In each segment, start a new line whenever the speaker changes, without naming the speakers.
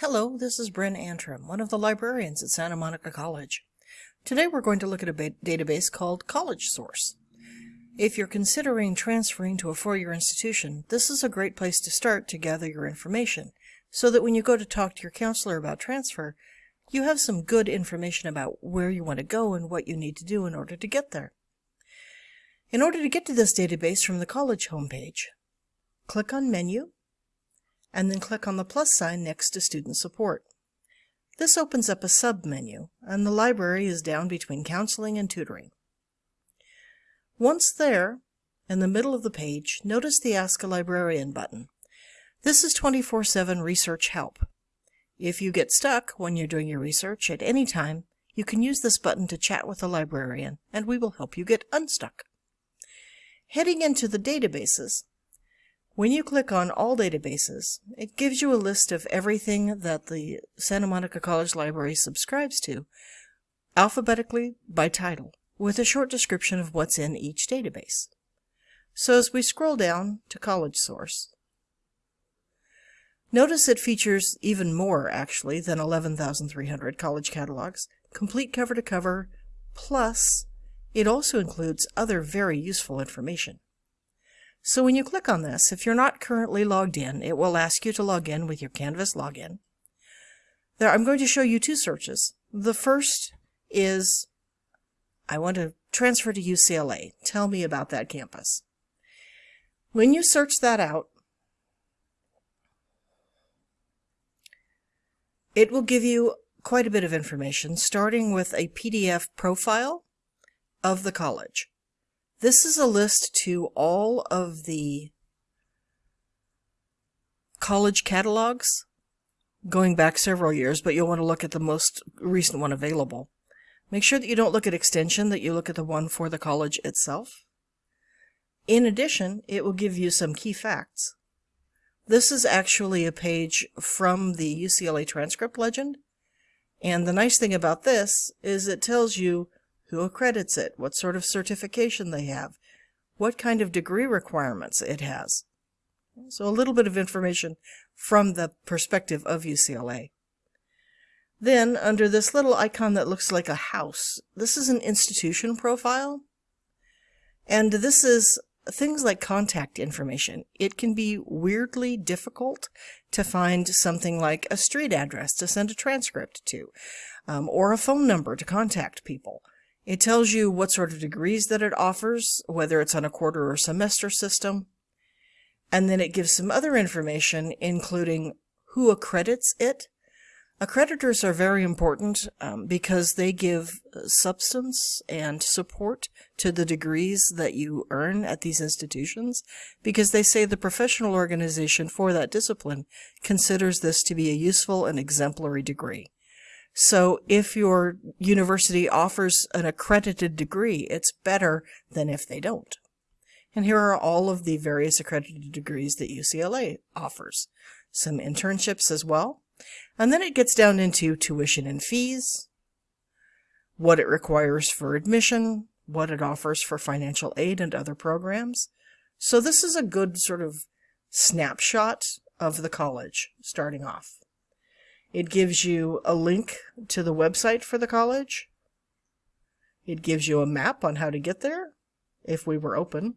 Hello, this is Bryn Antrim, one of the librarians at Santa Monica College. Today we're going to look at a database called College Source. If you're considering transferring to a four-year institution, this is a great place to start to gather your information, so that when you go to talk to your counselor about transfer, you have some good information about where you want to go and what you need to do in order to get there. In order to get to this database from the college homepage, click on Menu, and then click on the plus sign next to Student Support. This opens up a sub-menu, and the library is down between Counseling and Tutoring. Once there, in the middle of the page, notice the Ask a Librarian button. This is 24-7 research help. If you get stuck when you're doing your research at any time, you can use this button to chat with a librarian, and we will help you get unstuck. Heading into the databases, when you click on All Databases, it gives you a list of everything that the Santa Monica College Library subscribes to, alphabetically by title, with a short description of what's in each database. So as we scroll down to College Source, notice it features even more, actually, than 11,300 college catalogs, complete cover to cover, plus it also includes other very useful information. So when you click on this, if you're not currently logged in, it will ask you to log in with your Canvas login. There, I'm going to show you two searches. The first is, I want to transfer to UCLA. Tell me about that campus. When you search that out, it will give you quite a bit of information, starting with a PDF profile of the college. This is a list to all of the college catalogs going back several years, but you'll want to look at the most recent one available. Make sure that you don't look at extension, that you look at the one for the college itself. In addition, it will give you some key facts. This is actually a page from the UCLA transcript legend. And the nice thing about this is it tells you who accredits it, what sort of certification they have, what kind of degree requirements it has. So a little bit of information from the perspective of UCLA. Then, under this little icon that looks like a house, this is an institution profile. And this is things like contact information. It can be weirdly difficult to find something like a street address to send a transcript to, um, or a phone number to contact people. It tells you what sort of degrees that it offers, whether it's on a quarter or semester system. And then it gives some other information, including who accredits it. Accreditors are very important um, because they give substance and support to the degrees that you earn at these institutions because they say the professional organization for that discipline considers this to be a useful and exemplary degree. So if your university offers an accredited degree, it's better than if they don't. And here are all of the various accredited degrees that UCLA offers. Some internships as well. And then it gets down into tuition and fees, what it requires for admission, what it offers for financial aid and other programs. So this is a good sort of snapshot of the college starting off. It gives you a link to the website for the college. It gives you a map on how to get there, if we were open.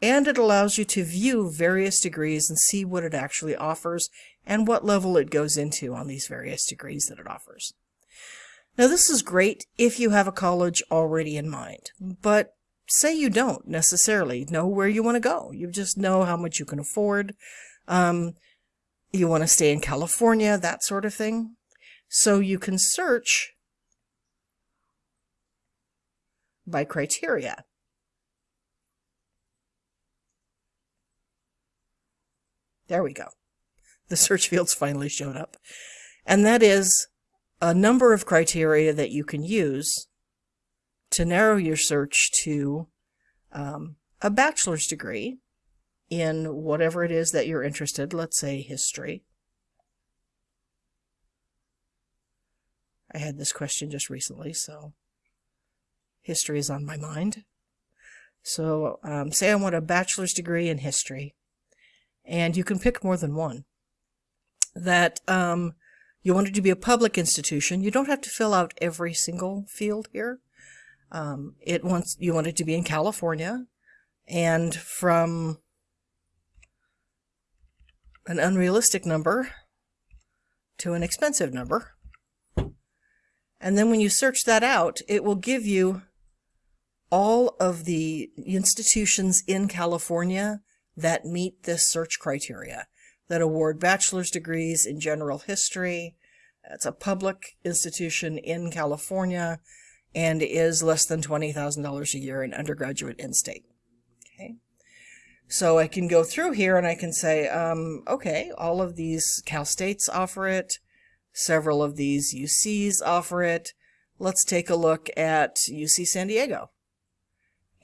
And it allows you to view various degrees and see what it actually offers and what level it goes into on these various degrees that it offers. Now this is great if you have a college already in mind, but say you don't necessarily know where you want to go. You just know how much you can afford. Um, you want to stay in California, that sort of thing. So you can search by criteria. There we go. The search fields finally showed up. And that is a number of criteria that you can use to narrow your search to um, a bachelor's degree in whatever it is that you're interested, let's say history. I had this question just recently, so history is on my mind. So um, say I want a bachelor's degree in history, and you can pick more than one. that um, you want it to be a public institution. You don't have to fill out every single field here. Um, it wants you want it to be in California, and from an unrealistic number to an expensive number. And then when you search that out, it will give you all of the institutions in California that meet this search criteria that award bachelor's degrees in general history. It's a public institution in California and is less than $20,000 a year in undergraduate in-state. Okay. So I can go through here and I can say, um, okay, all of these Cal States offer it. Several of these UCs offer it. Let's take a look at UC San Diego.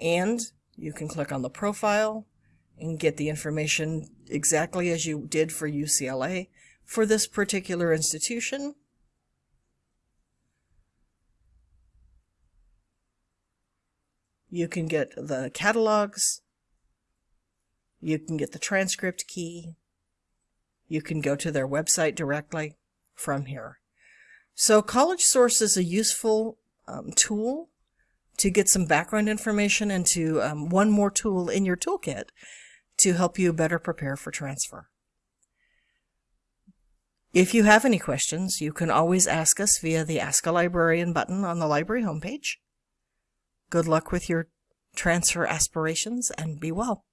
And you can click on the profile and get the information exactly as you did for UCLA for this particular institution. You can get the catalogs. You can get the transcript key. You can go to their website directly from here. So College Source is a useful um, tool to get some background information and to um, one more tool in your toolkit to help you better prepare for transfer. If you have any questions, you can always ask us via the Ask a Librarian button on the library homepage. Good luck with your transfer aspirations and be well.